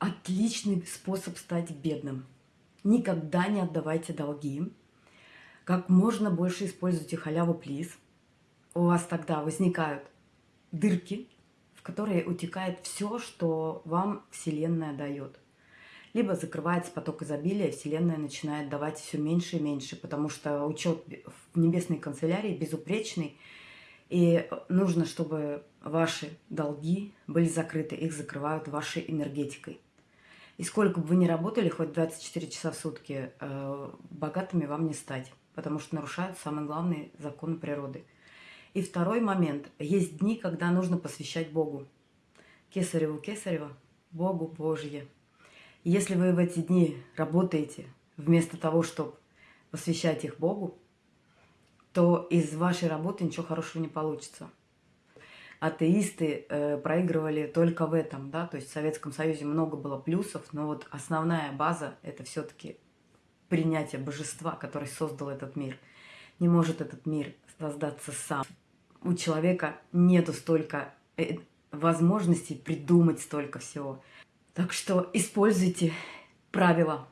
отличный способ стать бедным. Никогда не отдавайте долги. Как можно больше используйте халяву плиз. У вас тогда возникают дырки, в которые утекает все, что вам Вселенная дает. Либо закрывается поток изобилия, Вселенная начинает давать все меньше и меньше, потому что учет в небесной канцелярии безупречный, и нужно, чтобы ваши долги были закрыты, их закрывают вашей энергетикой. И сколько бы вы ни работали, хоть 24 часа в сутки, э, богатыми вам не стать, потому что нарушают самый главный закон природы. И второй момент. Есть дни, когда нужно посвящать Богу. Кесареву Кесарева, Богу Божье. Если вы в эти дни работаете, вместо того, чтобы посвящать их Богу, то из вашей работы ничего хорошего не получится. Атеисты э, проигрывали только в этом, да, то есть в Советском Союзе много было плюсов, но вот основная база – это все-таки принятие божества, который создал этот мир. Не может этот мир создаться сам. У человека нету столько э, возможностей придумать столько всего. Так что используйте правила